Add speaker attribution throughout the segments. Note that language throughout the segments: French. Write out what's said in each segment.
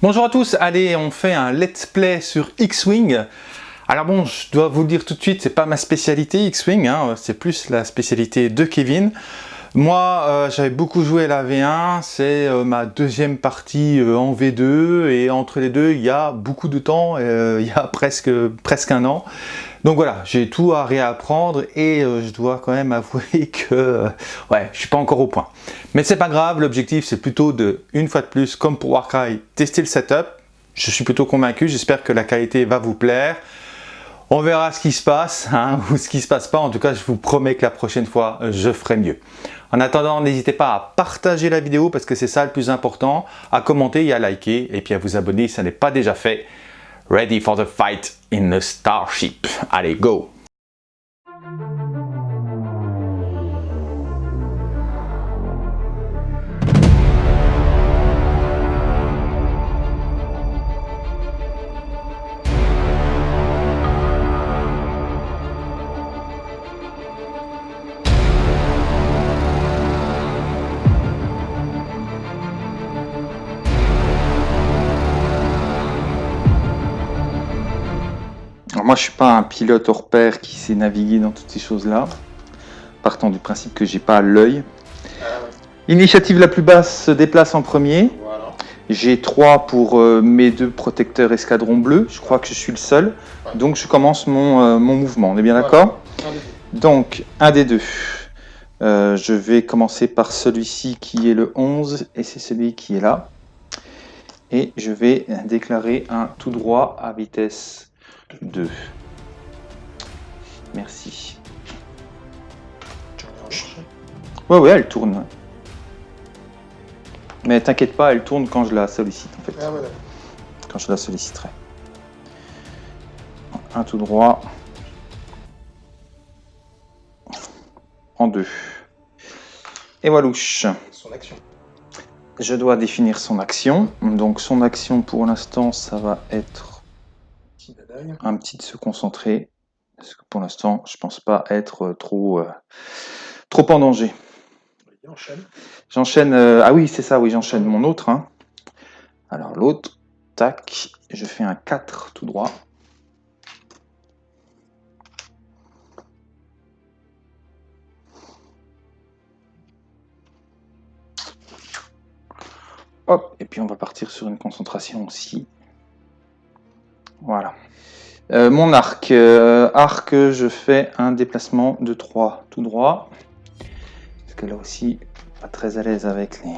Speaker 1: Bonjour à tous, allez on fait un let's play sur X-Wing. Alors bon, je dois vous le dire tout de suite, c'est pas ma spécialité X-Wing, hein, c'est plus la spécialité de Kevin. Moi, euh, j'avais beaucoup joué à la V1, c'est euh, ma deuxième partie euh, en V2, et entre les deux, il y a beaucoup de temps, il y a presque, presque un an. Donc voilà, j'ai tout à réapprendre et euh, je dois quand même avouer que euh, ouais, je suis pas encore au point. Mais c'est pas grave, l'objectif c'est plutôt de, une fois de plus, comme pour Warcry, tester le setup. Je suis plutôt convaincu, j'espère que la qualité va vous plaire. On verra ce qui se passe, hein, ou ce qui se passe pas. En tout cas, je vous promets que la prochaine fois, je ferai mieux. En attendant, n'hésitez pas à partager la vidéo parce que c'est ça le plus important, à commenter et à liker, et puis à vous abonner si ça n'est pas déjà fait. Ready for the fight in the starship. Allez, go moi, je suis pas un pilote hors pair qui sait naviguer dans toutes ces choses-là. Partant du principe que j'ai pas l'œil. Initiative la plus basse se déplace en premier. J'ai 3 pour euh, mes deux protecteurs escadron bleu. Je crois que je suis le seul. Donc je commence mon, euh, mon, mouvement. On est bien d'accord Donc, un des deux. Euh, je vais commencer par celui-ci qui est le 11 et c'est celui qui est là. Et je vais déclarer un tout droit à vitesse 2. Merci. Ouais, ouais, elle tourne. Mais t'inquiète pas, elle tourne quand je la sollicite en fait. Ah, quand je la solliciterai. Un tout droit. En deux. Et voilà. Son action. Je dois définir son action. Donc son action pour l'instant, ça va être un petit de se concentrer, parce que pour l'instant, je pense pas être euh, trop, euh, trop en danger. J'enchaîne. Euh, ah oui, c'est ça, oui, j'enchaîne mon autre. Hein. Alors l'autre, tac, je fais un 4 tout droit. Hop, et puis on va partir sur une concentration aussi. Voilà. Euh, mon arc. Euh, arc, je fais un déplacement de 3 tout droit. Parce que là aussi, pas très à l'aise avec les,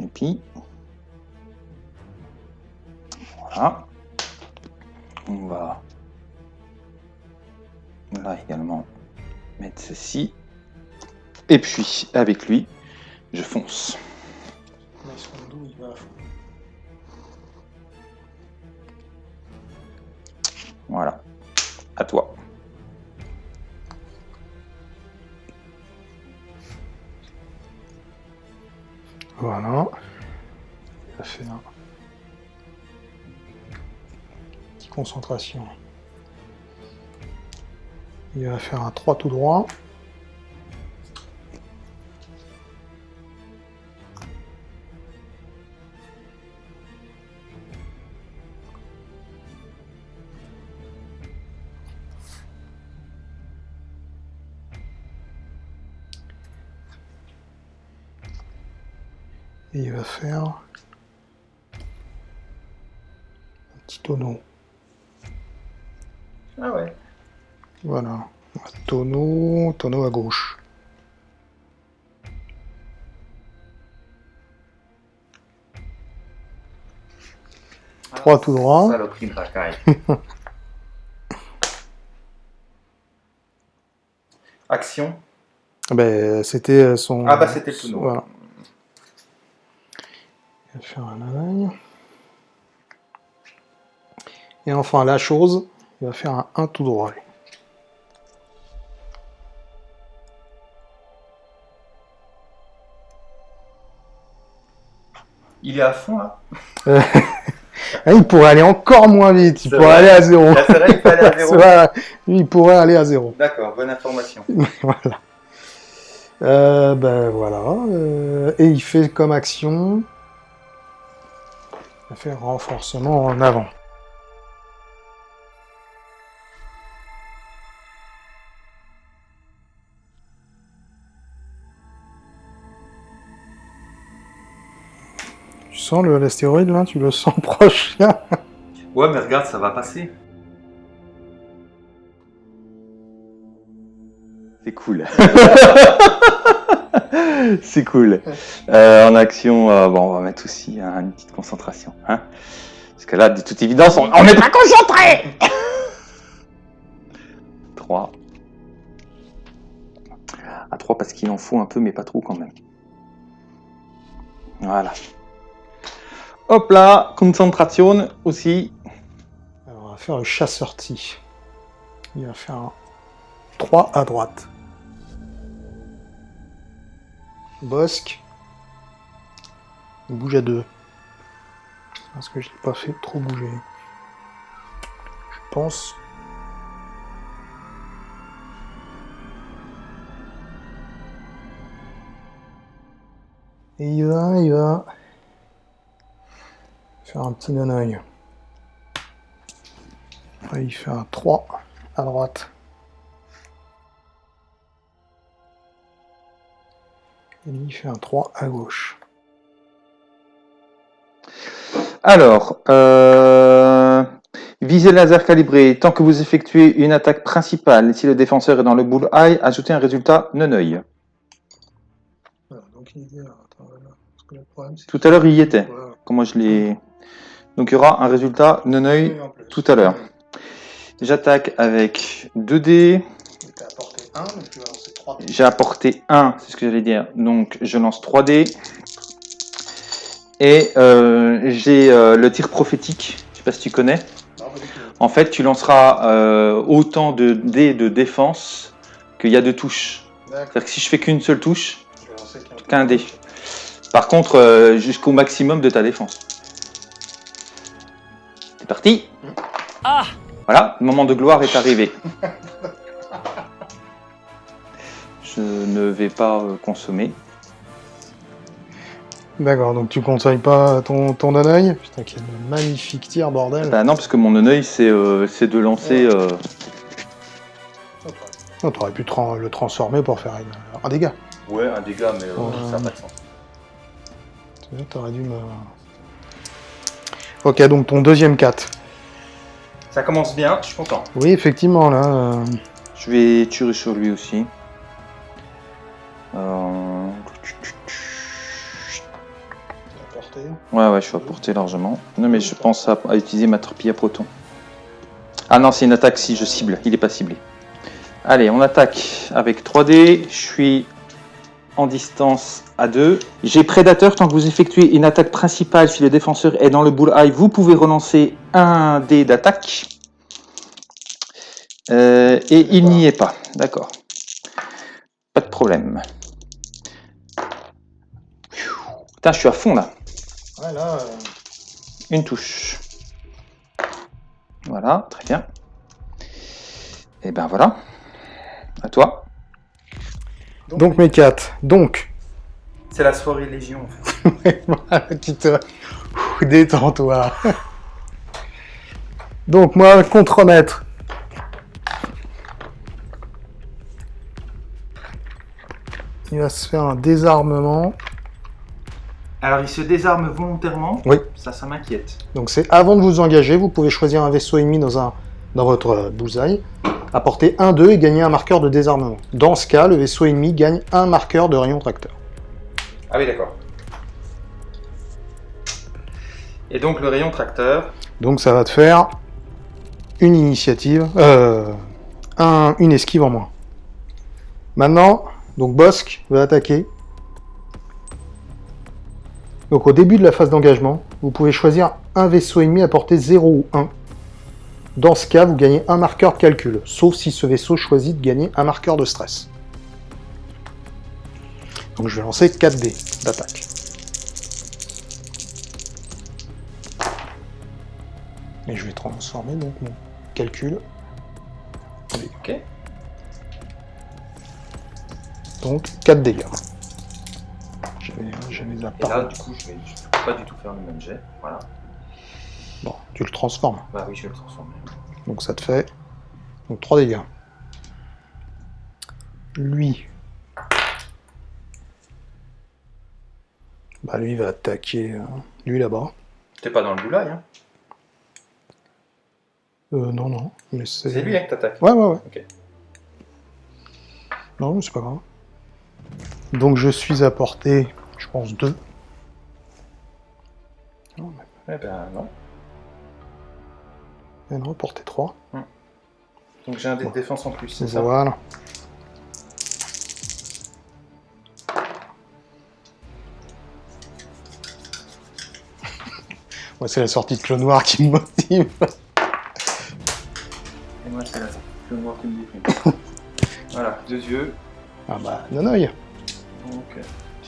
Speaker 1: les Voilà. On va là également mettre ceci. Et puis, avec lui, je fonce. Voilà. À toi.
Speaker 2: Voilà. Il va faire une petite concentration. Il va faire un 3 tout droit. Il va faire un petit tonneau.
Speaker 1: Ah ouais.
Speaker 2: Voilà. Un tonneau, tonneau à gauche. Ah, Trois tout droit.
Speaker 1: Saloperie de racaille. Action.
Speaker 2: Ben, c'était son...
Speaker 1: Ah bah c'était le tonneau. Voilà.
Speaker 2: Il va faire un anaille. Et enfin, la chose, il va faire un 1 tout droit.
Speaker 1: Il est à fond là
Speaker 2: ah, Il pourrait aller encore moins vite, il pourrait aller à zéro.
Speaker 1: C'est vrai, il aller à zéro.
Speaker 2: il pourrait aller à zéro.
Speaker 1: D'accord, bonne information.
Speaker 2: voilà. Euh, ben voilà. Euh, et il fait comme action Fait renforcement en avant. Tu sens l'astéroïde là? Tu le sens proche
Speaker 3: Ouais, mais regarde, ça va passer.
Speaker 1: C'est cool. c'est cool. Euh, en action, euh, bon, on va mettre aussi hein, une petite concentration. Hein Parce que là, de toute évidence, on n'est pas concentré 3. À 3 parce qu'il en faut un peu, mais pas trop quand même. Voilà. Hop là, concentration aussi.
Speaker 2: Alors, on va faire le chasseur-ti. Il va faire un 3 à droite. Bosque. Bouge à 2. Parce que je l'ai pas fait trop bouger. Je pense. Et il va, il va faire un petit non-oeil. Il fait un 3 à droite. Et lui, il fait un 3 à gauche.
Speaker 1: Alors, euh, visée laser calibrée. Tant que vous effectuez une attaque principale, si le défenseur est dans le bullseye, ajoutez un résultat non-œil. Tout à l'heure, il y était. Comment je l'ai... Donc, il y aura un résultat non-œil tout à l'heure. J'attaque avec 2 dés. J'ai apporté 1, c'est ce que j'allais dire. Donc, je lance 3 dés. Et euh, j'ai euh, le tir prophétique. Je sais pas si tu connais. En fait, tu lanceras euh, autant de dés de défense qu'il y a de touches. C'est-à-dire que si je fais qu'une seule touche, qu'un dé. Par contre, euh, jusqu'au maximum de ta défense. C'est parti.
Speaker 4: Ah
Speaker 1: Voilà, le moment de gloire est arrivé. Je ne vais pas euh, consommer.
Speaker 2: D'accord, donc tu conseilles pas ton, ton non-oeil Putain, quel magnifique tir, bordel.
Speaker 1: Bah non, parce que mon œil, c'est euh, c'est de lancer. euh,
Speaker 2: T'aurais pu tran- le transformer pour faire une- un dégât.
Speaker 1: Ouais, un dégât, mais
Speaker 2: Ouais.
Speaker 1: ça n'a pas de sens.
Speaker 2: T'aurais dû me... Ok, donc ton deuxième 4.
Speaker 3: Ça commence bien, je suis content.
Speaker 2: Oui, effectivement, là... euh,
Speaker 1: Je vais tirer sur lui aussi. Euh, Ouais, ouais, je suis à portée largement. Non, mais je pense à, utiliser ma torpille à proton. Ah non, c'est une attaque si je cible. Il est pas ciblé. Allez, on attaque avec 3D. Je suis en distance à 2. J'ai prédateur. Tant que vous effectuez une attaque principale, si le défenseur est dans le bullseye, vous pouvez relancer un dé d'attaque. Euh, et il n'y est pas. D'accord. Pas de problème. Putain, je suis à fond là.
Speaker 2: Ouais, là... euh,
Speaker 1: Une touche. Voilà, très bien. Et ben voilà. À toi.
Speaker 2: Donc mes 4. Donc,
Speaker 3: C'est la soirée Légion. En fait.
Speaker 2: euh, ouh, Détends-toi. Donc moi, contre-maître. Il va se faire un désarmement.
Speaker 3: Alors il se désarme volontairement.
Speaker 2: Oui.
Speaker 3: Ça, ça m'inquiète.
Speaker 2: Donc c'est avant de vous engager, vous pouvez choisir un vaisseau ennemi dans, un, dans votre euh, bullseye, apporter 1-2 et gagner un marqueur de désarmement. Dans ce cas, le vaisseau ennemi gagne un marqueur de rayon tracteur.
Speaker 3: Ah oui, d'accord. Et donc le rayon tracteur.
Speaker 2: Donc ça va te faire une initiative, euh, un- une esquive en moins. Maintenant, donc Bosque va attaquer. Donc au début de la phase d'engagement, vous pouvez choisir un vaisseau ennemi à portée 0 ou 1. Dans ce cas, vous gagnez un marqueur de calcul, sauf si ce vaisseau choisit de gagner un marqueur de stress. Donc je vais lancer 4 dés d'attaque. Et je vais transformer donc mon calcul.
Speaker 3: Ok.
Speaker 2: Donc 4 dégâts. Je vais, je vais les
Speaker 3: Et là, du coup, je vais je peux pas du tout faire le même jet. Voilà.
Speaker 2: Bon, tu le transformes.
Speaker 1: Bah oui, je vais le transformer.
Speaker 2: Donc ça te fait donc 3 dégâts. Lui. Bah lui va attaquer euh, lui là-bas.
Speaker 1: T'es pas dans le boulay, hein?
Speaker 2: Euh non non, mais c'est...
Speaker 1: C'est lui hein, que t'attaques?
Speaker 2: Ouais ouais ouais.
Speaker 1: Ok.
Speaker 2: Non, mais c'est pas grave. Donc je suis à portée, je pense, 2.
Speaker 1: Eh ben non.
Speaker 2: Et non, portée 3.
Speaker 1: Donc j'ai un dé de défense en plus, c'est ça
Speaker 2: Voilà. Moi, c'est la sortie de Clone Noir qui me motive.
Speaker 1: Et moi c'est la je vais voir qui me déprime. voilà, deux yeux.
Speaker 2: Ah bah, non, non,
Speaker 1: Donc euh,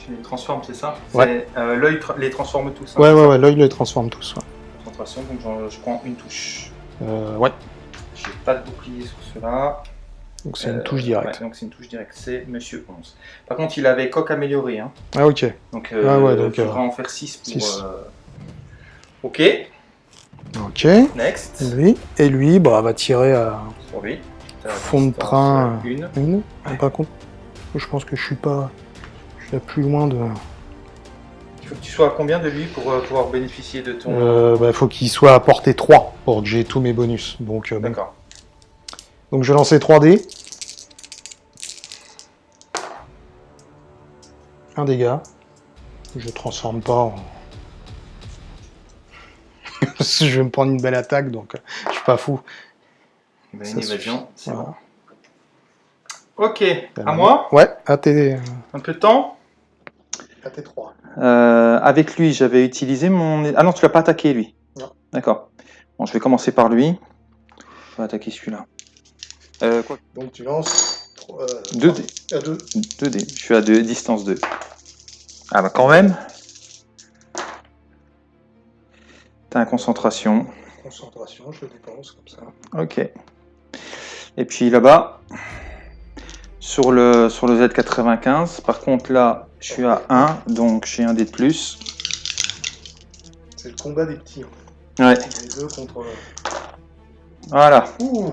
Speaker 1: tu les transformes, c'est ça
Speaker 2: Ouais.
Speaker 1: Euh, L'œil tra- les transforme tous. hein,
Speaker 2: Ouais, ouais, ouais, l'œil les transforme tous. ouais.
Speaker 1: Concentration, donc je prends une touche.
Speaker 2: Euh, ouais,
Speaker 1: J'ai pas de bouclier sur cela.
Speaker 2: donc c'est une
Speaker 1: Euh,
Speaker 2: touche directe.
Speaker 1: ouais, donc c'est une touche directe, c'est Monsieur 11. Par contre, il avait coq amélioré. Hein.
Speaker 2: Ah, ok.
Speaker 1: Donc, euh,
Speaker 2: Ah ouais,
Speaker 1: il
Speaker 2: donc,
Speaker 1: faudra
Speaker 2: euh,
Speaker 1: en faire 6 pour. euh, Ok,
Speaker 2: Ok.
Speaker 1: next.
Speaker 2: Lui, et lui, bah, va tirer à
Speaker 1: Sur lui.
Speaker 2: Fond de train.
Speaker 1: euh, Une.
Speaker 2: une. Ah, Par contre, je pense que je suis pas. Plus loin de.
Speaker 1: Il faut que tu sois à combien de lui pour euh, pouvoir bénéficier de ton.
Speaker 2: Euh, bah, faut qu'il soit à portée 3 pour que j'ai tous mes bonus. Donc, euh, bon.
Speaker 1: D'accord.
Speaker 2: Donc je vais lancer 3D. Un dégât. Je transforme pas en... Je vais me prendre une belle attaque, donc euh, je suis pas fou.
Speaker 1: Une évasion, c'est
Speaker 2: Voilà.
Speaker 1: bon. Ok,
Speaker 2: Ben,
Speaker 1: à moi?
Speaker 2: Ouais, à tes,
Speaker 1: Un peu de temps?
Speaker 2: À tes 3.
Speaker 1: Euh, avec lui, j'avais utilisé mon. Ah non, tu l'as pas attaqué lui.
Speaker 2: Non.
Speaker 1: D'accord. Bon, je vais commencer par lui. Je vais attaquer celui-là. Euh, quoi
Speaker 2: Donc tu lances... euh,
Speaker 1: 2 dés.
Speaker 2: À 2.
Speaker 1: 2 dés. Je suis à deux, distance 2. Ah bah quand même. T'as un concentration.
Speaker 2: Concentration, je dépense comme ça.
Speaker 1: Ok. Et puis là-bas, sur le, sur le Z95, par contre là, je suis à 1, donc j'ai un dé de plus.
Speaker 2: C'est le combat des petits.
Speaker 1: Ouais,
Speaker 2: Les deux contre...
Speaker 1: voilà.
Speaker 2: Ouh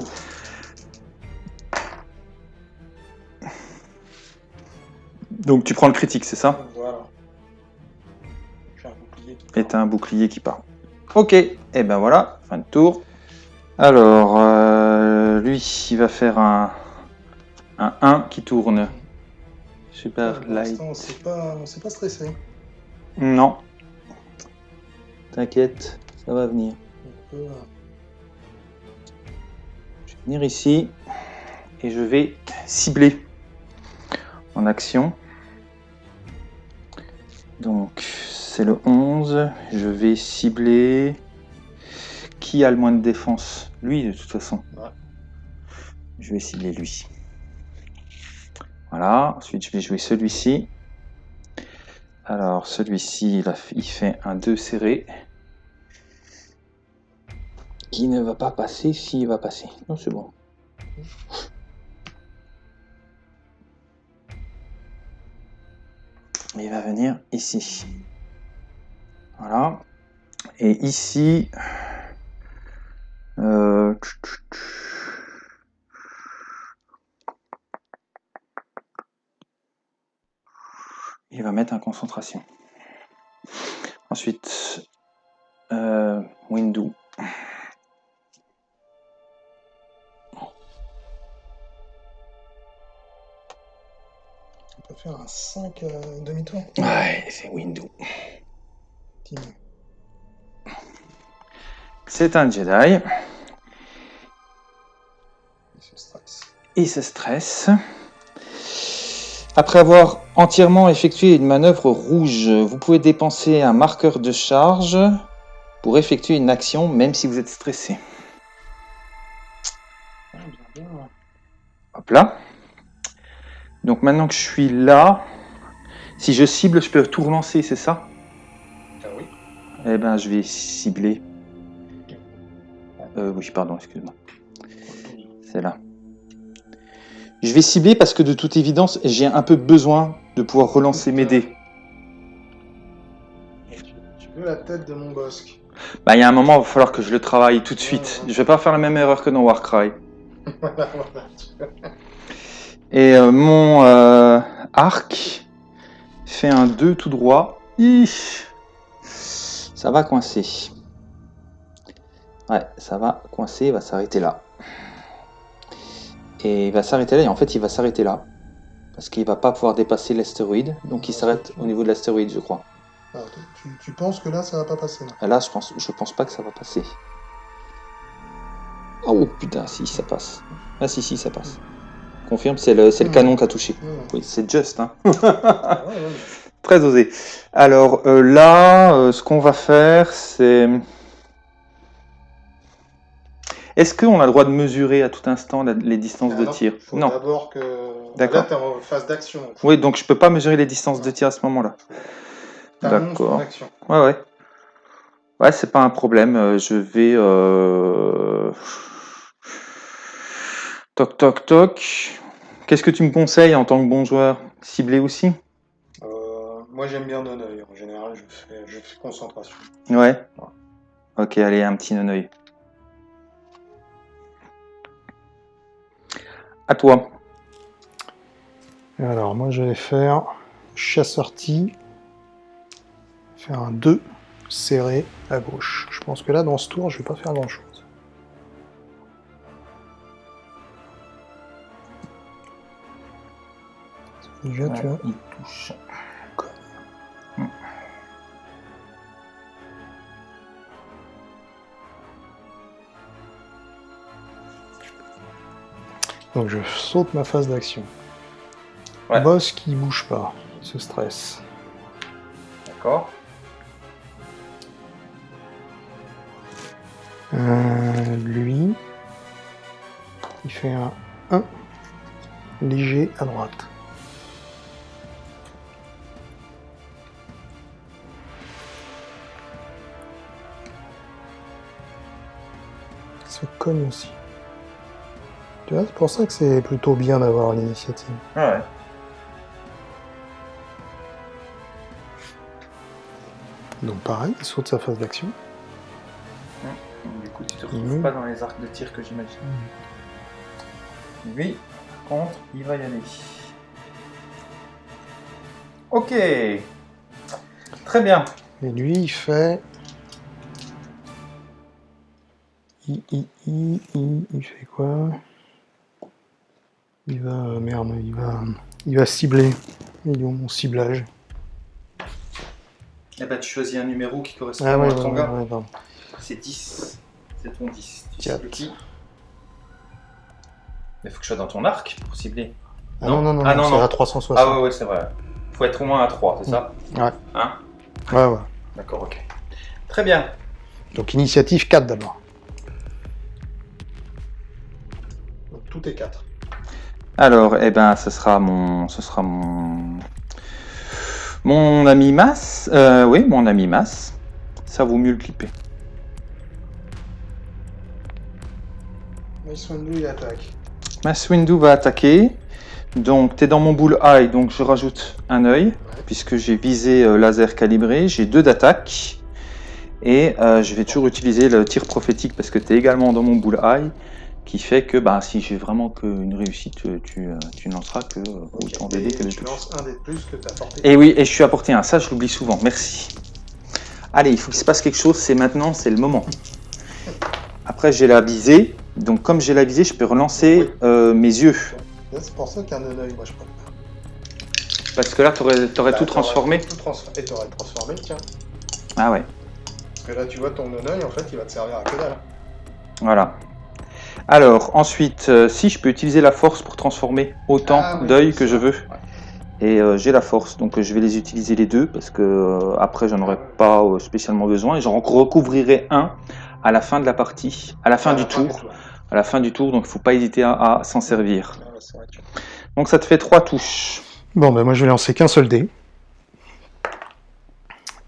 Speaker 1: Donc tu prends le critique, c'est ça?
Speaker 2: Voilà. J'ai un bouclier qui
Speaker 1: Et t'as un bouclier qui part. Ok, et ben voilà, fin de tour. Alors, euh, lui, il va faire un, un 1 qui tourne. Super
Speaker 2: Pour
Speaker 1: light.
Speaker 2: l'instant, c'est pas, stressé.
Speaker 1: Non. T'inquiète, ça va venir.
Speaker 2: On euh,
Speaker 1: Je vais venir ici et je vais cibler en action. Donc c'est le 11. Je vais cibler. Qui a le moins de défense? Lui de toute façon.
Speaker 2: Ouais.
Speaker 1: Je vais cibler lui. Voilà. Ensuite je vais jouer celui-ci. Alors celui-ci il, il fait un 2 serré. Qui ne va pas passer s'il va passer? Non c'est bon. Il va venir ici. Voilà. Et ici, euh, il va mettre en concentration. Ensuite, euh, Window.
Speaker 2: on peut faire un 5 euh, demi-tour.
Speaker 1: Ouais, c'est.
Speaker 2: Team.
Speaker 1: C'est un Jedi.
Speaker 2: Il se stresse.
Speaker 1: Il se stresse. Après avoir entièrement effectué une manœuvre rouge, vous pouvez dépenser un marqueur de charge pour effectuer une action même si vous êtes stressé. Hop là. Donc maintenant que je suis là, si je cible, je peux tout relancer, c'est ça?
Speaker 2: Ah oui.
Speaker 1: Eh ben, je vais cibler. Euh, oui, pardon, excuse-moi. C'est là. Je vais cibler parce que de toute évidence, j'ai un peu besoin de pouvoir relancer mes dés.
Speaker 2: Tu, veux la tête de mon bosque
Speaker 1: Bah, il y a un moment, il va falloir que je le travaille tout de suite. Je vais pas faire la même erreur que dans Warcry. Et euh, mon euh, arc fait un 2 tout droit. Ça va coincer. Ouais, ça va coincer, il va s'arrêter là. Et il va s'arrêter là, et en fait il va s'arrêter là. Parce qu'il va pas pouvoir dépasser l'astéroïde, donc il s'arrête au niveau de l'astéroïde, je crois.
Speaker 2: Ah, tu, penses que là, ça va pas passer
Speaker 1: Là, là je, pense, je pense pas que ça va passer. Oh putain, si, ça passe. Ah si, si, ça passe. Confirme, c'est le, le canon qui a touché. Oui, c'est juste. Hein. Très osé. Alors euh, là, euh, ce qu'on va faire, c'est... Est-ce qu'on a le droit de mesurer à tout instant les distances de tir
Speaker 2: Non. D'abord que. D'accord. Là, tu en phase d'action.
Speaker 1: Oui, donc je peux pas mesurer les distances de tir à ce moment-là. D'accord. Ouais, ouais. Ouais, c'est pas un problème. Euh, je vais. Euh... Toc, toc, toc. Qu'est-ce que tu me conseilles en tant que bon joueur? Cibler aussi?
Speaker 2: Euh, Moi, j'aime bien non-oeil. En général, je fais, je fais concentration.
Speaker 1: Ouais. Ok, allez, un petit non-oeil. À toi.
Speaker 2: Alors, moi, je vais faire chasseur-ti faire un 2 serré à gauche. Je pense que là, dans ce tour, je vais pas faire grand-chose. Déjà, tu vois. Il touche. Donc je saute ma phase d'action. Boss qui bouge pas, il se stresse.
Speaker 1: D'accord.
Speaker 2: Euh, lui, il fait un 1 léger à droite. Il se cogne aussi. Tu vois, c'est pour ça que c'est plutôt bien d'avoir l'initiative.
Speaker 1: Ah ouais.
Speaker 2: Donc pareil, il saute sa phase d'action.
Speaker 1: Du coup, tu te retrouves pas dans les arcs de tir que j'imagine. Lui, par contre, il va y aller. Ok. Très bien.
Speaker 2: Et lui, il fait... Il, il, fait quoi? Il va... Merde, il va... Il va cibler. Il est mon ciblage.
Speaker 1: Eh ben, tu choisis un numéro qui correspond ah à ton gars. c'est 10. C'est ton 10. Tu cibles qui Mais il faut que je sois dans ton arc pour cibler.
Speaker 2: Ah non, non, non, ah, non, c'est à 360.
Speaker 1: Ah ouais, ouais, c'est vrai. faut être au moins à 3, c'est ça
Speaker 2: Ouais.
Speaker 1: Hein
Speaker 2: Ouais, ouais.
Speaker 1: D'accord, ok. Très bien.
Speaker 2: Donc initiative 4 d'abord. tout est 4.
Speaker 1: Alors, eh ben, ce sera mon, ce sera mon, mon ami Mas, euh, oui, mon ami Mas, ça vaut mieux le clipper.
Speaker 2: Maswindu attaque.
Speaker 1: Maswindu va attaquer. Donc, tu es dans mon bull eye, donc je rajoute un œil, puisque j'ai visé euh, laser calibré. J'ai deux d'attaque. Et euh, je vais toujours utiliser le tir prophétique parce que tu es également dans mon bull eye qui fait que bah, si j'ai vraiment qu'une réussite, tu, tu, ne lanceras que euh, autant
Speaker 2: que de Tu lances un des plus que tu as apporté.
Speaker 1: Et oui, et je suis apporté un, ça je l'oublie souvent, merci. Allez, il faut qu'il se passe quelque chose, c'est maintenant, c'est le moment. Après j'ai la visée, donc comme j'ai la visée, je peux relancer euh, mes yeux.
Speaker 2: C'est pour ça qu'un œil, moi je prends
Speaker 1: Parce que là, tu aurais, bah, tout transformé.
Speaker 2: Tout Et tu aurais transformé, tiens.
Speaker 1: Ah ouais.
Speaker 2: Parce que là, tu vois, ton œil, en fait, il va te servir à que dalle.
Speaker 1: Voilà. Alors, ensuite, euh, si je peux utiliser la force pour transformer autant ah d'œil que je veux. Et euh, j'ai la force, donc euh, je vais les utiliser les deux parce que après j'en aurai pas spécialement besoin et j'en recouvrirai un à la fin de la partie, à la fin du tour, à la fin du tour, donc il faut pas hésiter à, s'en servir. Donc ça te fait trois touches.
Speaker 2: Bon ben moi je vais lancer qu'un seul dé.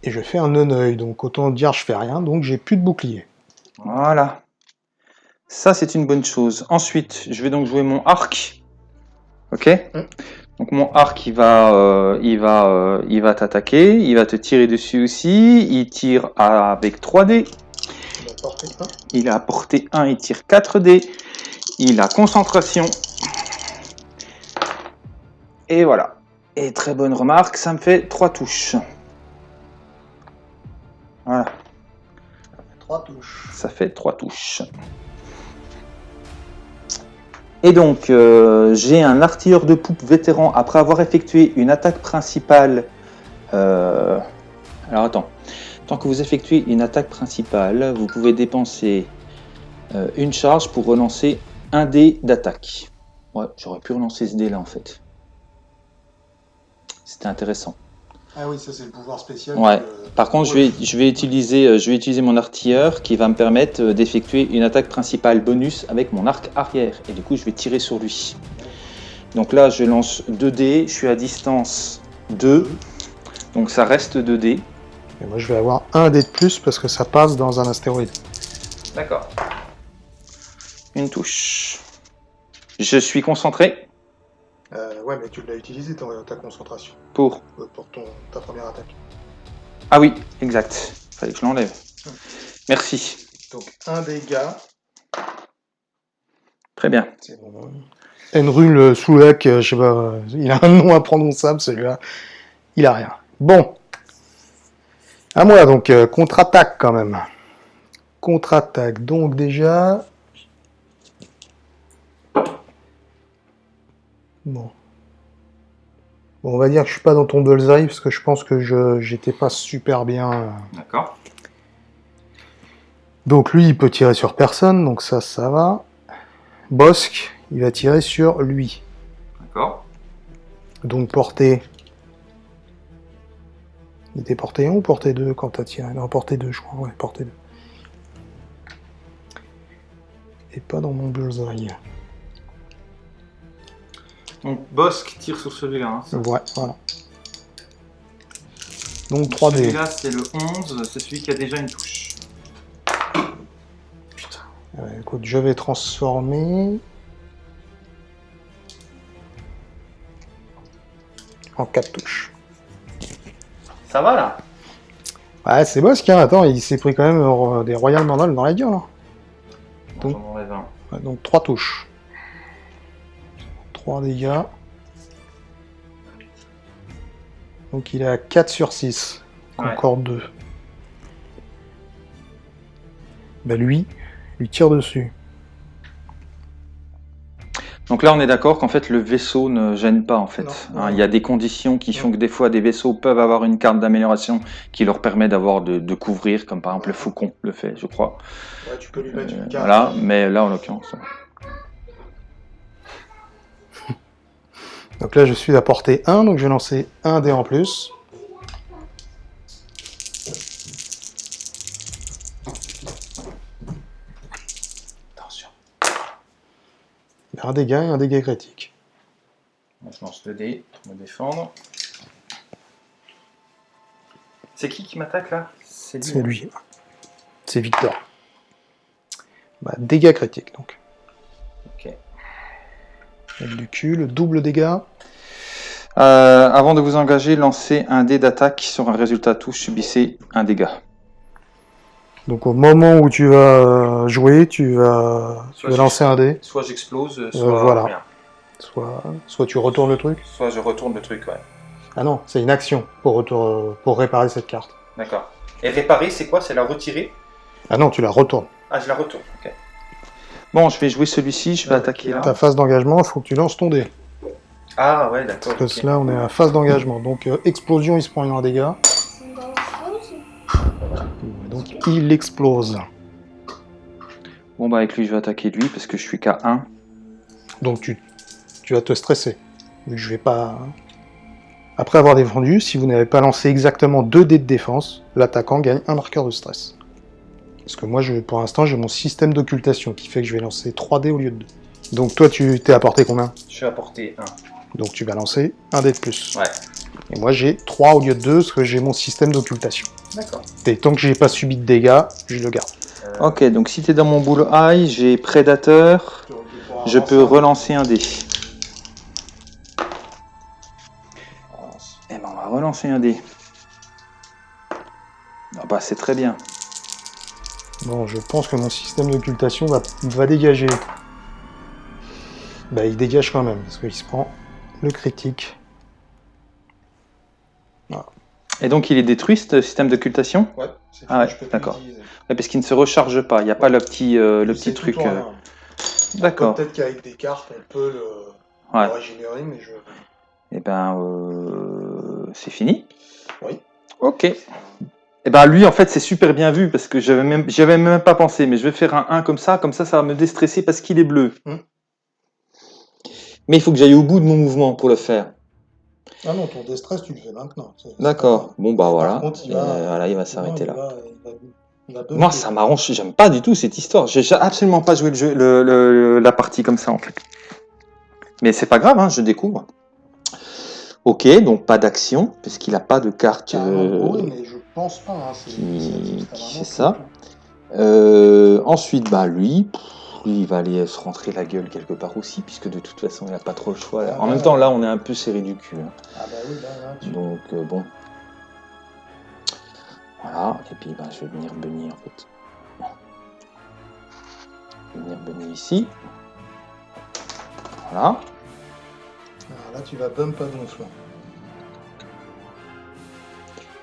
Speaker 2: Et je fais un non-œil, donc autant dire je fais rien, donc j'ai plus de bouclier.
Speaker 1: Voilà. Ça, c'est une bonne chose. Ensuite, je vais donc jouer mon arc. Ok mm. Donc mon arc, il va, euh, il va, euh, il va t'attaquer, il va te tirer dessus aussi. Il tire avec 3 dés. Il a porté 1, il tire 4 dés. Il a concentration. Et voilà. Et très bonne remarque, ça me fait 3 touches. Voilà.
Speaker 2: Ça fait 3 touches.
Speaker 1: Ça fait 3 touches. Et donc, euh, j'ai un artilleur de poupe vétéran après avoir effectué une attaque principale. Euh, alors attends, tant que vous effectuez une attaque principale, vous pouvez dépenser euh, une charge pour relancer un dé d'attaque. Ouais, j'aurais pu relancer ce dé là en fait. C'était intéressant.
Speaker 2: Ah oui, ça c'est le pouvoir spécial.
Speaker 1: Ouais. Par contre, je vais, je, vais utiliser, euh, je vais utiliser mon artilleur qui va me permettre euh, d'effectuer une attaque principale bonus avec mon arc arrière. Et du coup, je vais tirer sur lui. Donc là, je lance 2 dés. Je suis à distance 2. Donc ça reste 2 dés.
Speaker 2: Et moi, je vais avoir un dé de plus parce que ça passe dans un astéroïde.
Speaker 1: D'accord. Une touche. Je suis concentré.
Speaker 2: Euh, ouais, mais tu l'as utilisé ta, concentration.
Speaker 1: Pour
Speaker 2: euh, Pour ton, ta première attaque.
Speaker 1: Ah oui, exact. Fallait que je l'enlève. Merci.
Speaker 2: Donc un dégât.
Speaker 1: Très bien.
Speaker 2: C'est bon. Enrul Soulak, je sais pas, il a un nom imprononçable celui-là. Il a rien. Bon. À moi donc, euh, contre-attaque quand même. Contre-attaque. Donc déjà, Bon. Bon, on va dire que je suis pas dans ton bullseye parce que je pense que je j'étais pas super bien. Euh.
Speaker 1: D'accord.
Speaker 2: Donc lui, il peut tirer sur personne, donc ça, ça va. Bosque, il va tirer sur lui.
Speaker 1: D'accord.
Speaker 2: Donc portée... Il était porté 1 ou porté 2 quand t'as tiré? Non, porté 2, je crois. Ouais, porté 2. Et pas dans mon bullseye.
Speaker 1: Donc Bosque tire sur celui-là.
Speaker 2: Hein, ouais, voilà. Donc 3D.
Speaker 1: Celui-là c'est le 11, c'est celui qui a déjà une touche.
Speaker 2: Putain. écoute, je vais transformer... En 4 touches.
Speaker 1: Ça va là?
Speaker 2: Ouais, c'est Bosque, hein. attends, il s'est pris quand même euh, des Royal Mandal dans la gueule. Hein.
Speaker 1: Donc,
Speaker 2: donc 3 touches. 3 dégâts. Donc il est à 4 sur 6. Encore 2. Bah lui, lui tire dessus.
Speaker 1: Donc là, on est d'accord qu'en fait, le vaisseau ne gêne pas, en fait. Hein, il y a des conditions qui font que des fois, des vaisseaux peuvent avoir une carte d'amélioration qui leur permet d'avoir de, couvrir, comme par exemple le Faucon le fait, je crois.
Speaker 2: tu peux lui mettre une euh, carte.
Speaker 1: Voilà, mais là, en l'occurrence...
Speaker 2: Donc là, je suis à portée 1, donc je vais lancer un dé en plus. Attention. Il y a un dégât et un dégât critique.
Speaker 1: je lance 2 dés pour me défendre. C'est qui qui m'attaque là?
Speaker 2: C'est lui. Hein. C'est Victor. Bah, dégâts critiques donc.
Speaker 1: Ok.
Speaker 2: du cul, le double dégât.
Speaker 1: Euh, avant de vous engager, lancez un dé d'attaque sur un résultat touche, subissez un dégât.
Speaker 2: Donc au moment où tu vas jouer, tu vas, lancer un dé.
Speaker 1: Soit j'explose, euh, soit
Speaker 2: voilà. rien. Soit, soit tu retournes le truc.
Speaker 1: Soit je retourne le truc, ouais.
Speaker 2: Ah non, c'est une action pour, pour réparer cette carte.
Speaker 1: D'accord. Et réparer, c'est quoi? C'est la retirer?
Speaker 2: Ah non, tu la retournes.
Speaker 1: Ah, je la retourne, ok. Bon, je vais jouer celui-ci, je vais attaquer là.
Speaker 2: Ta phase d'engagement, il faut que tu lances ton dé.
Speaker 1: Ah ouais, d'accord.
Speaker 2: Parce que là, on est à phase d'engagement. Donc, euh, explosion, il se prend un dégât. Donc, il explose.
Speaker 1: Bon, bah, avec lui, je vais attaquer lui parce que je suis qu'à 1.
Speaker 2: Donc, tu, tu vas te stresser. Je vais pas. Après avoir défendu, si vous n'avez pas lancé exactement 2 dés de défense, l'attaquant gagne un marqueur de stress. Parce que moi, je, pour l'instant, j'ai mon système d'occultation qui fait que je vais lancer 3 dés au lieu de 2. Donc toi, tu t'es apporté combien?
Speaker 1: Je suis apporté 1.
Speaker 2: Donc tu vas lancer un dé de plus.
Speaker 1: Ouais.
Speaker 2: Et moi j'ai 3 au lieu de 2 parce que j'ai mon système d'occultation.
Speaker 1: D'accord.
Speaker 2: Et tant que j'ai pas subi de dégâts, je le garde.
Speaker 1: Euh, ok, donc si tu es dans mon boule high, j'ai prédateur, je peux relancer un dé. lancer un dé. Ah bah c'est très bien.
Speaker 2: Bon, je pense que mon système d'occultation va, va dégager. Bah il dégage quand même, parce qu'il se prend le critique.
Speaker 1: Et donc il est détruit ce système d'occultation
Speaker 2: Ouais,
Speaker 1: Ah ouais, d'accord. parce qu'il ne se recharge pas, il n'y a pas le petit, euh, le petit truc. euh, D'accord.
Speaker 2: Peut-être qu'avec des cartes, on peut le,
Speaker 1: Ouais.
Speaker 2: le régénérer, mais je...
Speaker 1: Et ben, euh, c'est fini.
Speaker 2: Oui.
Speaker 1: Ok. Et ben lui, en fait, c'est super bien vu parce que j'avais même, j'avais même pas pensé, mais je vais faire un 1 comme ça, comme ça, ça va me déstresser parce qu'il est bleu.
Speaker 2: Hmm.
Speaker 1: Mais il faut que j'aille au bout de mon mouvement pour le faire.
Speaker 2: Ah non, ton déstress, tu le fais maintenant.
Speaker 1: D'accord. Bon bah voilà.
Speaker 2: contre, il va-
Speaker 1: euh, voilà, il va s'arrêter là.
Speaker 2: il va- il va- il va
Speaker 1: Moi, ça m'arrange. J'aime pas du tout cette histoire. J'ai absolument pas joué le jeu, le- le- la partie comme ça en fait. Mais c'est pas grave, hein, je découvre. Ok, donc pas d'action puisqu'il a pas de carte. Euh,
Speaker 2: oui, mais je pense pas. Hein, c'est-
Speaker 1: qui- fait ça. Euh, ensuite, bah lui, pff, lui, il va aller se rentrer la gueule quelque part aussi, puisque de toute façon, il n'a pas trop le choix. là.
Speaker 2: Ah
Speaker 1: En même temps, là, on est un peu serré du cul. hein.
Speaker 2: Ah bah oui, là, là, tu...
Speaker 1: Donc euh, bon. Voilà, et puis bah, je vais venir bunny en fait. Je vais venir bunny ici. Voilà.
Speaker 2: Alors là, tu vas bump à gonflant.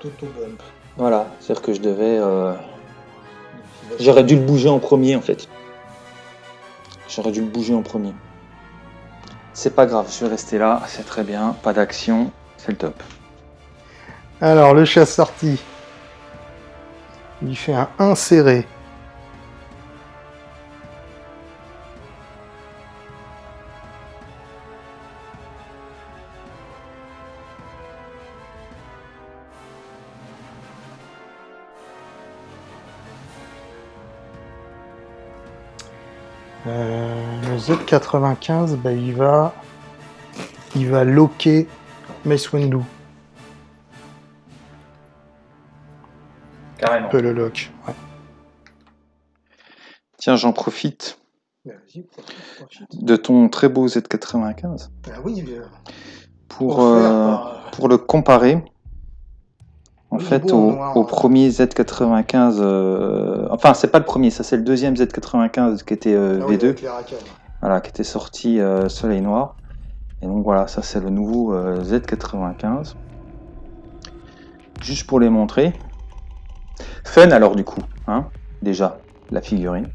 Speaker 2: Toto bump.
Speaker 1: Voilà, c'est-à-dire que je devais. euh, J'aurais dû le bouger en premier en fait. J'aurais dû le bouger en premier. C'est pas grave, je vais rester là, c'est très bien, pas d'action, c'est le top.
Speaker 2: Alors, le chasse sorti. Il fait un inséré. Euh, le Z95, bah, il va, il va loquer Mace Windu.
Speaker 1: Carrément.
Speaker 2: Un peu le lock. Ouais.
Speaker 1: Tiens, j'en profite
Speaker 2: Bah,
Speaker 1: de ton très beau Z95
Speaker 2: Ah oui, bien.
Speaker 1: pour,
Speaker 2: Offert
Speaker 1: euh, pour le comparer en
Speaker 2: Oui,
Speaker 1: fait au,
Speaker 2: noir,
Speaker 1: au
Speaker 2: ouais.
Speaker 1: premier Z95. euh, enfin, c'est pas le premier, ça c'est le deuxième Z95 qui était euh,
Speaker 2: Ah oui,
Speaker 1: V2. Voilà, qui était sorti euh, Soleil Noir. Et donc voilà, ça c'est le nouveau euh, Z95. Juste pour les montrer. Fun alors du coup, hein, déjà, la figurine.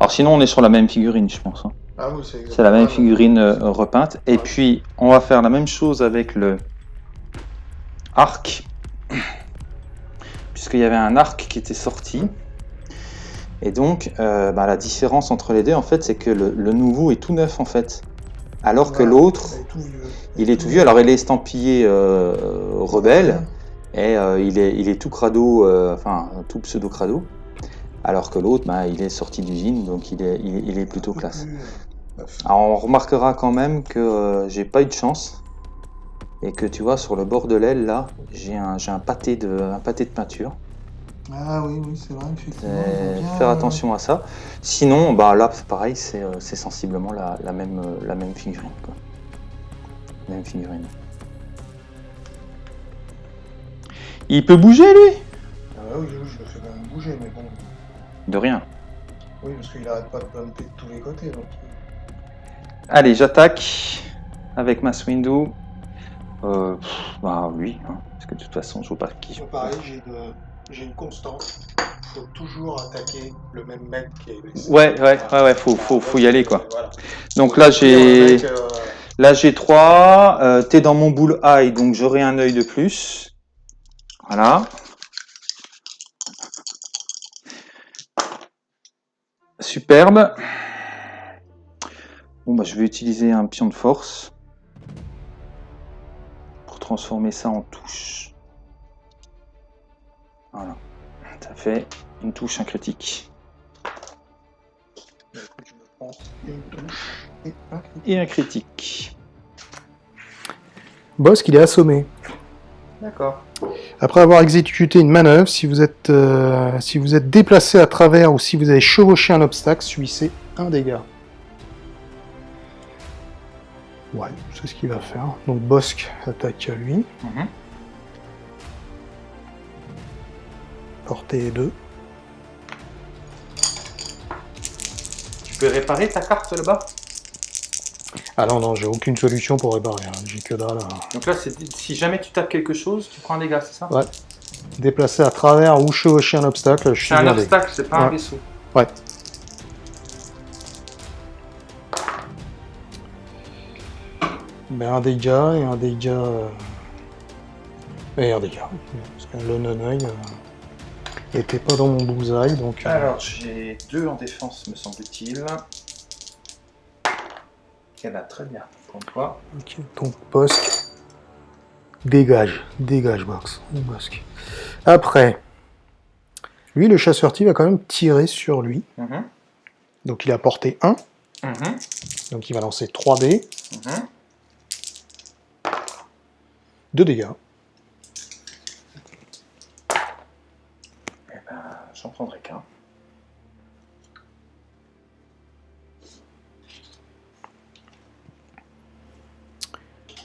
Speaker 1: Alors sinon on est sur la même figurine je pense. hein.
Speaker 2: Ah oui, c'est
Speaker 1: C'est la même figurine euh, repeinte. Et puis on va faire la même chose avec le arc. Puisqu'il y avait un arc qui était sorti. Et donc euh, bah, la différence entre les deux en fait c'est que le, le nouveau est tout neuf en fait. Alors que l'autre,
Speaker 2: il est tout vieux.
Speaker 1: Alors il est estampillé euh, rebelle et euh, il, est, il est tout crado, enfin tout pseudo crado. Alors que l'autre, bah, il est sorti d'usine, donc il est, il, est- il est plutôt classe. Alors on remarquera quand même que j'ai pas eu de chance et que tu vois sur le bord de l'aile là, j'ai un, j'ai un pâté de, un pâté de peinture.
Speaker 2: Ah oui, oui, c'est vrai, effectivement.
Speaker 1: Euh,
Speaker 2: bien,
Speaker 1: faire
Speaker 2: euh,
Speaker 1: attention à ça. Sinon, bah là c'est pareil, c'est euh, c'est sensiblement la, la même, euh, la même figurine. Quoi. Même figurine. Il peut bouger lui?
Speaker 2: Ah oui, oui, je le fais même bouger, mais bon.
Speaker 1: De rien.
Speaker 2: Oui, parce qu'il arrête pas de bumper de tous les côtés. Donc...
Speaker 1: Allez, j'attaque avec ma Swindu. Euh, pff, bah oui, hein, parce que de toute façon je vois pas qui
Speaker 2: pareil, j'ai une, j'ai une constante. Il faut toujours attaquer le même mec qui est.
Speaker 1: Ouais, ouais, ouais, ouais, faut, faut, faut y aller quoi.
Speaker 2: Voilà.
Speaker 1: Donc là j'ai
Speaker 2: euh,
Speaker 1: là j'ai 3, euh, t'es dans mon bull eye donc j'aurai un œil de plus. Voilà. Superbe. Bon bah je vais utiliser un pion de force pour transformer ça en touche. Voilà. Ça fait une touche, un critique.
Speaker 2: écoute, je me prends une touche et un critique.
Speaker 1: Et un critique.
Speaker 2: Boss, il est assommé.
Speaker 1: D'accord.
Speaker 2: Après avoir exécuté une manœuvre, si vous êtes, euh, si vous êtes déplacé à travers ou si vous avez chevauché un obstacle, subissez un dégât. Ouais, c'est ce qu'il va faire. Donc Bosque attaque à lui.
Speaker 1: Mhm.
Speaker 2: Portée 2.
Speaker 3: Tu peux réparer ta carte là-bas?
Speaker 2: Ah non, non, j'ai aucune solution pour réparer. Hein. J'ai que dalle. hein.
Speaker 3: Donc là, c'est- si jamais tu tapes quelque chose, tu prends un dégât, c'est ça?
Speaker 2: Ouais. Déplacer à travers ou chevaucher un obstacle, je suis
Speaker 3: C'est un
Speaker 2: blindé.
Speaker 3: obstacle, c'est pas un vaisseau.
Speaker 2: Ouais. Ben, un dégât et un dégât. euh, Et un dégât. Parce que le non-œil euh, était pas dans mon bullseye, donc. euh,
Speaker 3: Alors, j'ai deux en défense, me semble-t-il. Il y en a très bien. Pour toi.
Speaker 2: ok, donc Bosque. Dégage, dégage, Box. Bosque. Après. Lui, le chasseur-ti va quand même tirer sur lui.
Speaker 3: Mhm,
Speaker 2: Donc il a porté 1.
Speaker 3: mhm,
Speaker 2: Donc il va lancer 3 dés.
Speaker 3: mhm.
Speaker 2: 2 dégâts.
Speaker 3: Eh ben, j'en prendrai qu'un.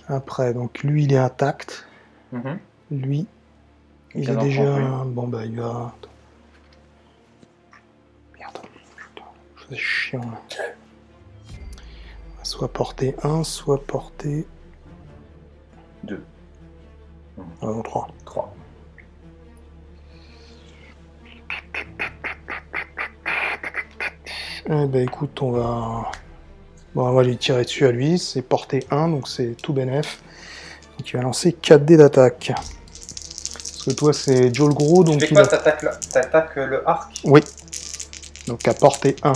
Speaker 2: Après, donc lui, il est intact.
Speaker 3: Mhm.
Speaker 2: Lui, il
Speaker 3: vient
Speaker 2: est déjà...
Speaker 3: prendre
Speaker 2: Bon, bah, il va... Merde. C'est chiant, là. Soit porté 1, soit porté...
Speaker 3: Deux.
Speaker 2: Ah non, 3.
Speaker 3: Trois.
Speaker 2: Eh ben, écoute, on va... Bon, on va lui tirer dessus à lui. C'est porté 1, donc c'est tout bénef. Donc il va lancer 4 dés d'attaque. Parce que toi, c'est Joe le gros, donc
Speaker 3: Tu fais
Speaker 2: il
Speaker 3: quoi
Speaker 2: a-
Speaker 3: T'attaques le, t'attaques le arc?
Speaker 2: Oui. Donc à portée 1.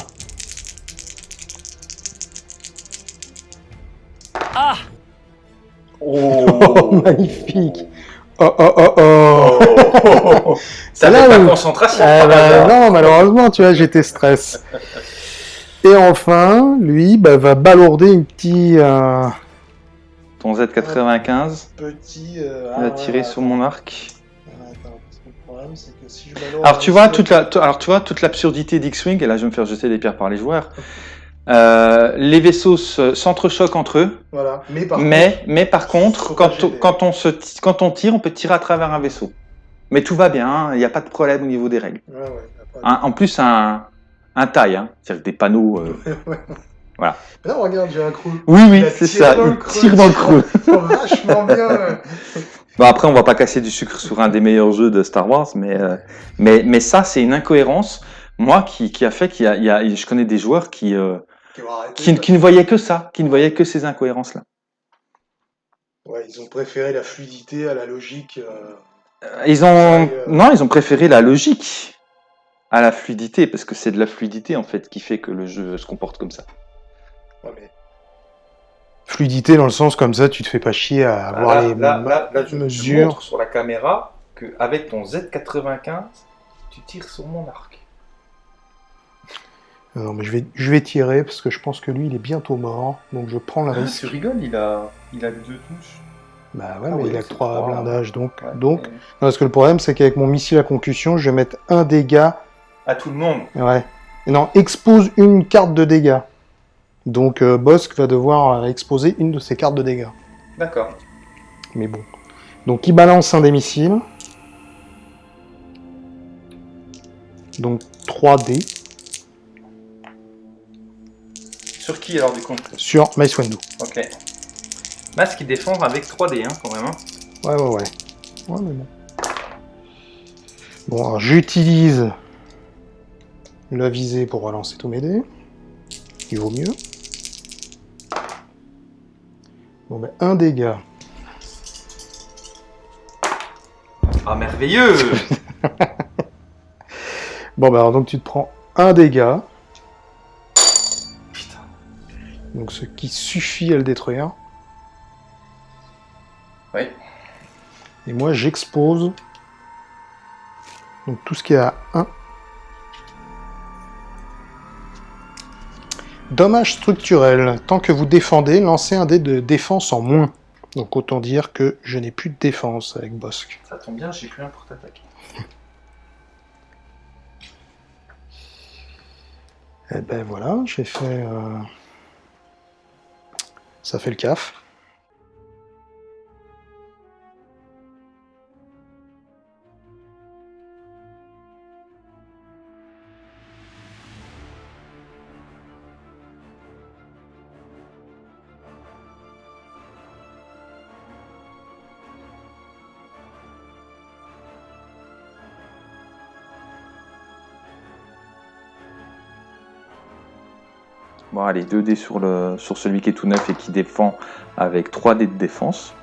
Speaker 3: Oh,
Speaker 2: Oh, magnifique Oh, oh, oh, oh
Speaker 3: Ça
Speaker 2: là
Speaker 3: fait pas
Speaker 2: où-
Speaker 3: concentration
Speaker 2: Ah
Speaker 3: par
Speaker 2: bah. Non, malheureusement, tu vois, j'étais stress. Et enfin, lui, bah, va balourder une petite... euh,
Speaker 1: Ton Z95,
Speaker 2: Petit...
Speaker 1: il a tiré sur mon arc.
Speaker 2: Alors
Speaker 1: Alors tu vois toute la, alors tu vois toute l'absurdité d'X-Wing et là je vais me faire jeter des pierres par les joueurs. Euh, les vaisseaux se- s'entrechoquent entre eux,
Speaker 2: Voilà. Mais par
Speaker 1: mais mais par contre quand on,
Speaker 2: gêner.
Speaker 1: quand on se quand on tire on peut tirer à travers un vaisseau. Mais tout va bien, hein, il n'y a pas de problème au niveau des règles.
Speaker 2: contre... Ouais, ouais, de-
Speaker 1: Un- en plus un un taille, hein, c'est-à-dire des panneaux. euh,
Speaker 2: Là, regarde, j'ai un creux.
Speaker 1: Oui oui c'est ça,
Speaker 2: dans le
Speaker 1: il tire dans le creux.
Speaker 2: vachement bien.
Speaker 1: Bon après on va pas casser du sucre sur un des meilleurs jeux de Star Wars, mais euh, mais mais ça c'est une incohérence. Moi qui, qui a fait qu'il y a, il y a- je connais des joueurs qui euh, qui, qui ne voyaient que ça, qui ne voyaient que ces incohérences là.
Speaker 2: Ouais, ils ont préféré la fluidité à la logique. euh,
Speaker 1: Ils ont non, ils ont préféré la logique à la fluidité parce que c'est de la fluidité en fait qui fait que le jeu se comporte comme ça.
Speaker 2: ouais, mais- Fluidité dans le sens comme ça, tu te fais pas chier à avoir
Speaker 3: Là,
Speaker 2: les
Speaker 3: là, là, là, je,
Speaker 2: mesures.
Speaker 3: montre sur la caméra qu'avec ton Z95, tu tires sur mon arc.
Speaker 2: Non, mais je vais, je vais tirer parce que je pense que lui, il est bientôt mort. Donc je prends le
Speaker 3: Ah,
Speaker 2: risque.
Speaker 3: tu rigoles, il a, il a deux touches.
Speaker 2: Bah ouais,
Speaker 3: Ah
Speaker 2: mais
Speaker 3: oui,
Speaker 2: il a que
Speaker 3: c'est
Speaker 2: 3
Speaker 3: trois.
Speaker 2: blindages. Donc,
Speaker 3: Ouais,
Speaker 2: donc non, parce que le problème, c'est qu'avec mon missile à concussion, je vais mettre un dégât.
Speaker 3: À tout le monde.
Speaker 2: Ouais. Non, expose une carte de dégâts. Donc euh, Bosk va devoir euh, exposer une de ses cartes de dégâts.
Speaker 3: D'accord.
Speaker 2: Mais bon. Donc il balance un des missiles. Donc 3 dés
Speaker 3: Sur qui alors du coup?
Speaker 2: Sur Mace Windu.
Speaker 3: Ok. Masque il défend avec 3D hein, quand même. hein.
Speaker 2: Ouais, ouais, ouais. Ouais, mais bon. Bon, alors j'utilise la visée pour relancer tous mes dés. Il vaut mieux. Bon, ben, un dégât.
Speaker 3: Ah merveilleux
Speaker 2: Bon, bah alors donc tu te prends un dégât. Donc ce qui suffit à le détruire.
Speaker 3: Oui.
Speaker 2: Et moi j'expose donc tout ce qui est à 1. Dommage structurel. Tant que vous défendez, lancez un dé de défense en moins. Donc autant dire que je n'ai plus de défense avec Bosk.
Speaker 3: Ça tombe bien, j'ai plus un pour t'attaquer.
Speaker 2: Et ben voilà, j'ai fait... euh, Ça fait le CAF.
Speaker 1: Bon, allez, 2 dés sur, le, sur celui qui est tout neuf et qui défend avec 3 dés de défense.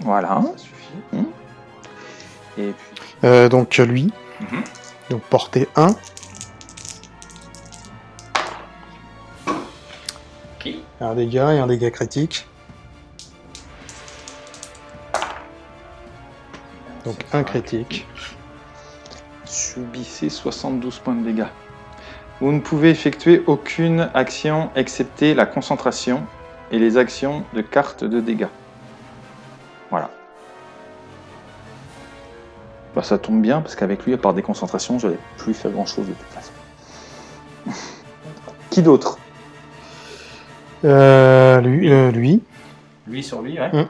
Speaker 1: Voilà.
Speaker 2: Ça suffit. Mmh. Et puis... Euh, donc lui. Mmh. Donc portée 1. Un dégât et un dégât critique. Donc un critique.
Speaker 1: Subissez 72 points de dégâts. Vous ne pouvez effectuer aucune action excepté la concentration et les actions de carte de dégâts. Voilà. Bah, ça tombe bien parce qu'avec lui, à part des concentrations, je n'allais plus faire grand chose de toute façon. Qui d'autre?
Speaker 2: Euh, lui, euh, lui.
Speaker 1: Lui sur lui, ouais.
Speaker 2: Mmh.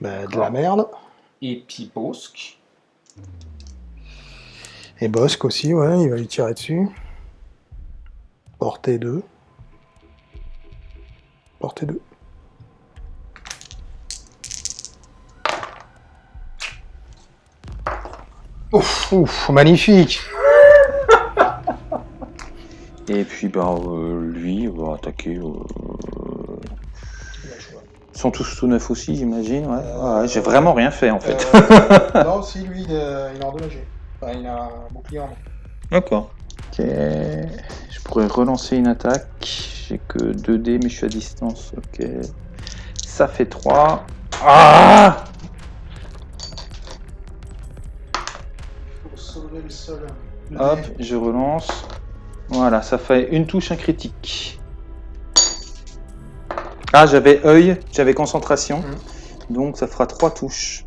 Speaker 2: Bah, de la merde.
Speaker 1: Et puis Bosque.
Speaker 2: Et Bosque aussi, ouais, il va lui tirer dessus. Portée 2. Portée 2. Ouf, ouf, magnifique
Speaker 1: Et puis bah euh, lui va attaquer. Euh... Ils sont tous tout neufs aussi, j'imagine. Ouais. Euh, j'ai vraiment rien fait en fait.
Speaker 2: Euh, non, si lui il est, endommagé. Enfin, il a un bouclier en
Speaker 1: D'accord. Ok. Je pourrais relancer une attaque. J'ai que 2 dés, mais je suis à distance. Ok. Ça fait 3. Ah Hop, je relance. Voilà, ça fait une touche, un critique. Ah, j'avais œil, j'avais concentration. Mmh. Donc ça fera trois touches.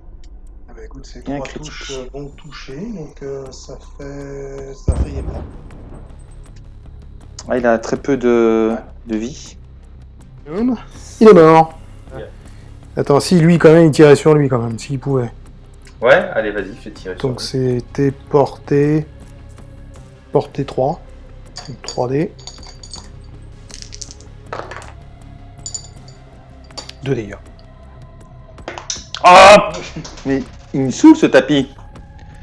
Speaker 2: Ah bah écoute, c'est trois touches euh, vont toucher, donc euh, ça fait... ça fait
Speaker 1: ah, il a très peu de, de vie.
Speaker 2: Il est mort. Attends, si lui quand même, il tirait sur lui quand même, s'il pouvait.
Speaker 1: Ouais, allez, vas-y, fais tirer
Speaker 2: Donc c'était porté... porté 3. 3D. 2 dégâts.
Speaker 1: Ah Mais il me saoule ce tapis.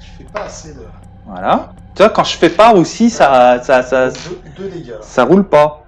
Speaker 2: Je fais pas assez de...
Speaker 1: Voilà. Tu vois, quand je fais pas aussi, ça... ça, ça,
Speaker 2: deux, dégâts.
Speaker 1: Ça roule pas.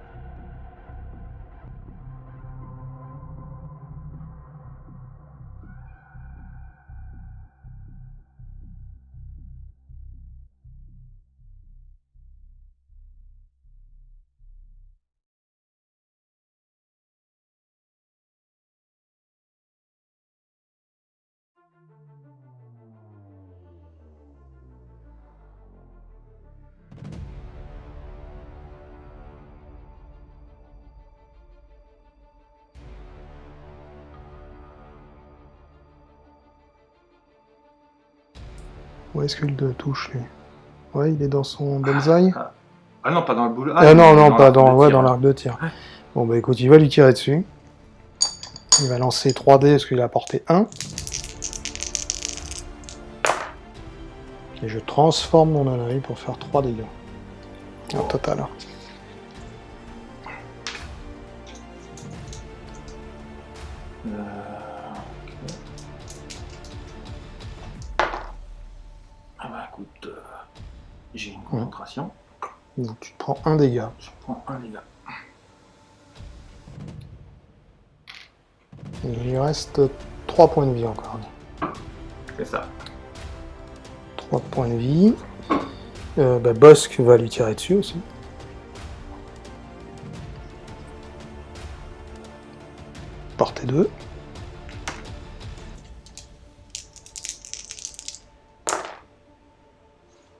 Speaker 2: Où est-ce qu'il touche lui? Ouais, il est dans son bonsaï.
Speaker 1: Ah, ah, non, pas dans le boulot.
Speaker 2: Ah, non, non, pas dans, ouais, dans l'arc de tir. Bon bah écoute, il va lui tirer dessus. Il va lancer 3D parce qu'il a porté 1. Et je transforme mon anaï pour faire 3 dégâts. En total. Prends un dégât.
Speaker 1: Je prends un dégât.
Speaker 2: Il lui reste 3 points de vie encore.
Speaker 1: C'est ça.
Speaker 2: 3 points de vie. Euh, bah, Bosque va lui tirer dessus aussi. Portée 2.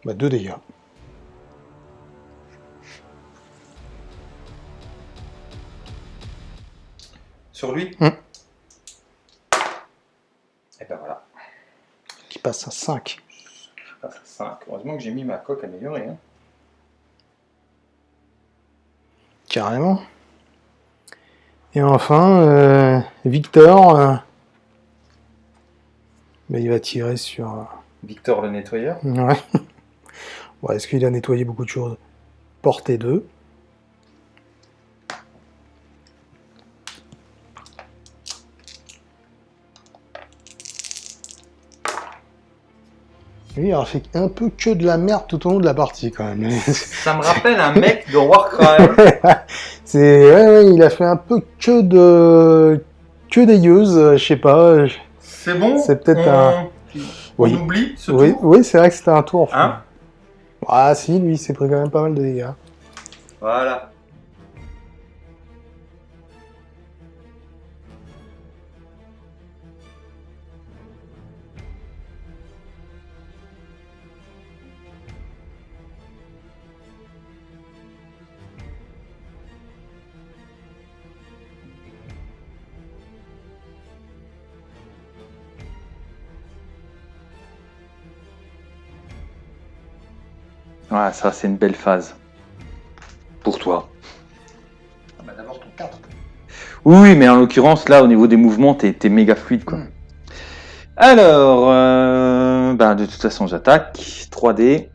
Speaker 2: Bah, 2 dégâts.
Speaker 1: Sur lui
Speaker 2: hum.
Speaker 1: Et ben voilà.
Speaker 2: Qui passe à 5.
Speaker 1: passe à 5. Heureusement que j'ai mis ma coque améliorée. Hein.
Speaker 2: Carrément. Et enfin, euh, Victor, euh, ben, il va tirer sur... Euh,
Speaker 1: Victor le nettoyeur
Speaker 2: Ouais. ouais Est-ce qu'il a nettoyé beaucoup de choses Portée 2. Lui, il a fait un peu que de la merde tout au long de la partie, quand même.
Speaker 1: Ça me rappelle un mec de Warcraft.
Speaker 2: C'est... Ouais, ouais, il a fait un peu que de... Que des use, je sais pas.
Speaker 1: C'est bon?
Speaker 2: C'est peut-être un...
Speaker 1: On oui. oublie ce
Speaker 2: oui,
Speaker 1: tour?
Speaker 2: Oui, c'est vrai que c'était un tour.
Speaker 1: Hein?
Speaker 2: Ah si, lui, il s'est pris quand même pas mal de dégâts.
Speaker 1: Voilà. Ouais, ça c'est une belle phase. Pour toi.
Speaker 2: Ah bah d'abord ton 4.
Speaker 1: Oui, mais en l'occurrence, là, au niveau des mouvements, t'es méga fluide, quoi. Hmm. Alors, euh, bah, de toute façon, j'attaque. 3D.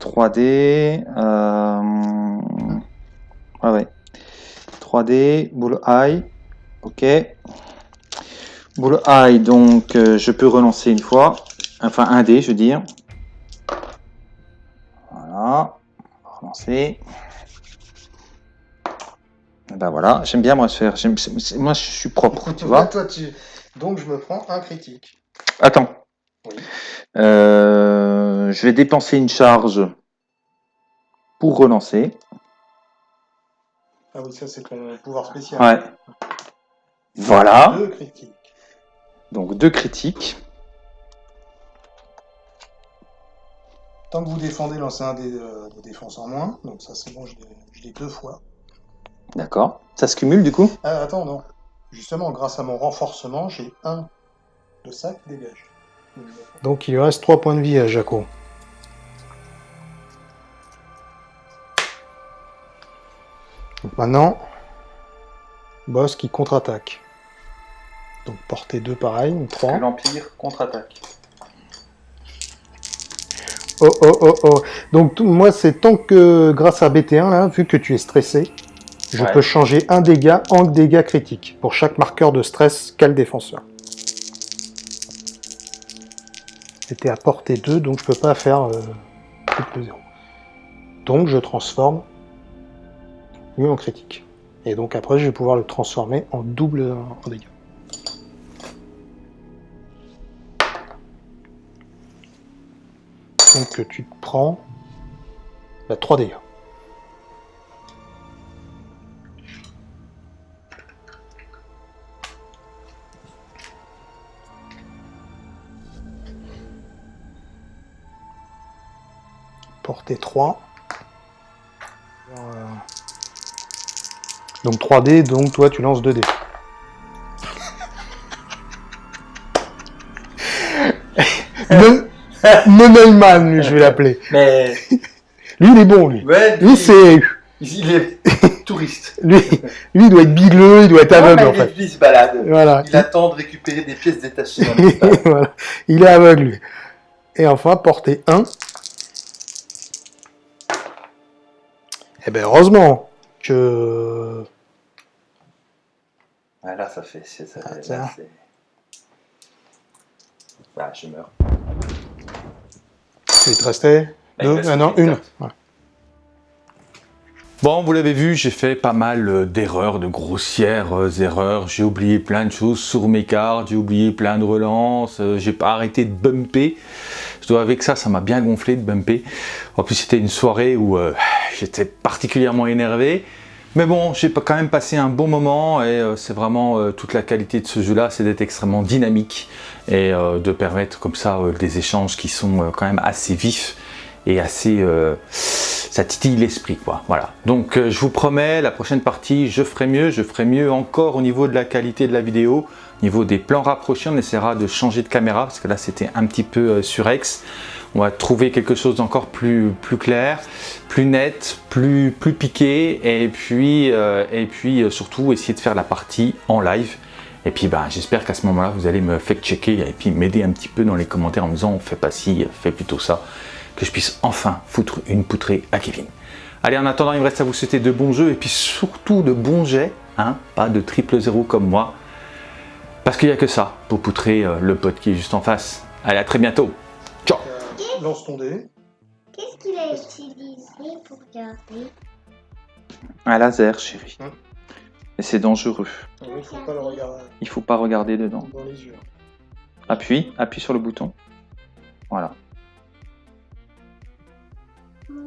Speaker 1: 3D. Euh... Ah ouais. 3D, boule eye. Ok. Boule eye, donc euh, je peux relancer une fois. Enfin, un dé, je veux dire. Relancer. Ben voilà, j'aime bien moi faire. Moi je suis propre, tu vois.
Speaker 2: Toi, tu... Donc je me prends un critique.
Speaker 1: Attends. Euh, je vais dépenser une charge pour relancer.
Speaker 2: Ah oui, ça c'est ton pouvoir spécial.
Speaker 1: Ouais. Voilà. Deux critiques. Donc deux critiques.
Speaker 2: Tant que vous défendez, lancez un des euh, de défense en moins. Donc ça c'est bon, je l'ai deux fois.
Speaker 1: D'accord. Ça se cumule du coup?
Speaker 2: Ah, Attends, non. Justement, grâce à mon renforcement, j'ai un de ça qui dégage. Donc il lui reste 3 points de vie à Jaco. Donc maintenant, boss qui contre-attaque. Donc portée 2 pareil, 3.
Speaker 1: L'Empire contre-attaque.
Speaker 2: Oh, oh, oh, oh. Donc, moi, c'est tant que, grâce à BT1, là, vu que tu es stressé, je peux changer un dégât en dégâts critiques pour chaque marqueur de stress qu'a le défenseur. C'était à portée 2, donc je peux pas faire euh, plus de 0. Donc, je transforme lui en critique. Et donc, après, je vais pouvoir le transformer en double en dégâts. Que tu te prends la 3D. Portée 3. Donc 3D, donc toi tu lances 2D. Monelman, lui, je vais l'appeler.
Speaker 1: Mais...
Speaker 2: lui, il est bon, lui. lui, c'est...
Speaker 1: Il est touriste.
Speaker 2: lui, lui, il doit être bigleux, il doit être aveugle, en fait.
Speaker 1: il se balade. Voilà. Il attend de récupérer des pièces détachées
Speaker 2: voilà. Il est aveugle, lui. Et enfin, portée 1. Eh ben, heureusement que...
Speaker 1: Ah, là, ça fait... Ça, ah, bah, je meurs.
Speaker 2: Il te restait deux ah Non, une.
Speaker 3: Bon, vous l'avez vu, j'ai fait pas mal euh, d'erreurs, de grossières euh, erreurs. J'ai oublié plein de choses sur mes cartes, j'ai oublié plein de relances, j'ai pas arrêté de bumper. Je dois avec ça, ça m'a bien gonflé de bumper. En plus, c'était une soirée où j'étais particulièrement énervé. Mais bon, j'ai quand même passé un bon moment et c'est vraiment toute la qualité de ce jeu-là, c'est d'être extrêmement dynamique et euh, de permettre comme ça euh, des échanges qui sont euh, quand même assez vifs et assez... ça titille l'esprit quoi, voilà. Donc je vous promets, la prochaine partie, je ferai mieux, je ferai mieux encore au niveau de la qualité de la vidéo, au niveau des plans rapprochés, on essaiera de changer de caméra parce que là c'était un petit peu surex. On va trouver quelque chose d'encore plus, clair, plus net, plus, plus piqué et puis, et puis surtout essayer de faire la partie en live et puis bah, j'espère qu'à ce moment-là, vous allez me fact-checker et puis m'aider un petit peu dans les commentaires en me disant fais pas ci, fais plutôt ça, que je puisse enfin foutre une poutrée à Kevin. Allez, en attendant, il me reste à vous souhaiter de bons jeux et puis surtout de bons jets, hein, pas de triple zéro comme moi, parce qu'il n'y a que ça pour poutrer euh, le pote qui est juste en face. Allez, à très bientôt. Ciao.
Speaker 2: Lance ton dé.
Speaker 4: Qu'est-ce qu'il a utilisé pour garder
Speaker 1: Un laser, chérie. Et c'est dangereux.
Speaker 2: Il faut pas le regarder
Speaker 1: Il faut pas regarder dedans.
Speaker 2: dans les yeux.
Speaker 1: Appuie, appuie sur le bouton. Voilà.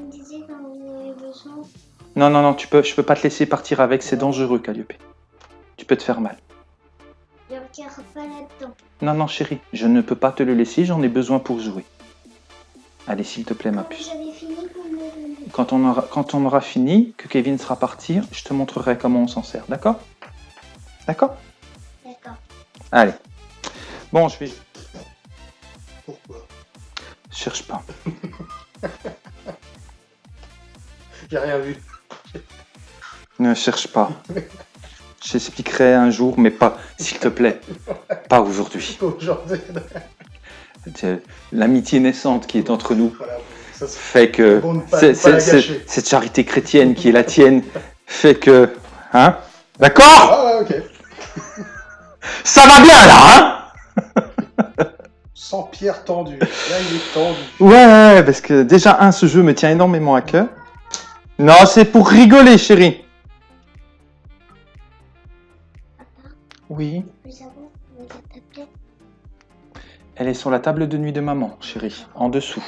Speaker 4: Disiez quand vous avez besoin.
Speaker 1: Non, non, non, tu peux, je peux pas te laisser partir avec, c'est dangereux, Calliope. Tu peux te faire mal.
Speaker 4: Je ne regarde pas là-dedans.
Speaker 1: Non, non, chérie, je ne peux pas te le laisser, j'en ai besoin pour jouer. Allez, s'il te plaît, ma puce. Quand on, aura, quand on aura fini, que Kevin sera parti, je te montrerai comment on s'en sert, d'accord? D'accord?
Speaker 4: D'accord.
Speaker 1: Allez. Bon, je vais...
Speaker 2: Pourquoi?
Speaker 1: Cherche pas.
Speaker 2: J'ai rien vu.
Speaker 1: Ne cherche pas. J'expliquerai un jour, mais pas, s'il te plaît, pas aujourd'hui.
Speaker 2: Aujourd'hui,
Speaker 1: L'amitié naissante qui est entre nous
Speaker 2: voilà. Ça, c'est
Speaker 1: fait que
Speaker 2: Bon, pas- pas
Speaker 1: cette charité chrétienne qui est la tienne fait que... Hein D'accord
Speaker 2: Ah ouais, ok.
Speaker 1: Ça va bien là, hein
Speaker 2: Sans pierre tendue. Là, il est tendu.
Speaker 1: Ouais, parce que déjà, un, ce jeu me tient énormément à cœur. Non, c'est pour rigoler, chérie. Oui, elle est sur la table de nuit de maman, chérie, en dessous.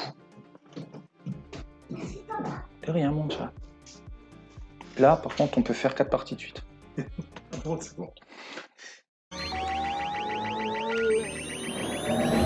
Speaker 1: De rien, mon chat. Là, par contre, on peut faire quatre parties de suite.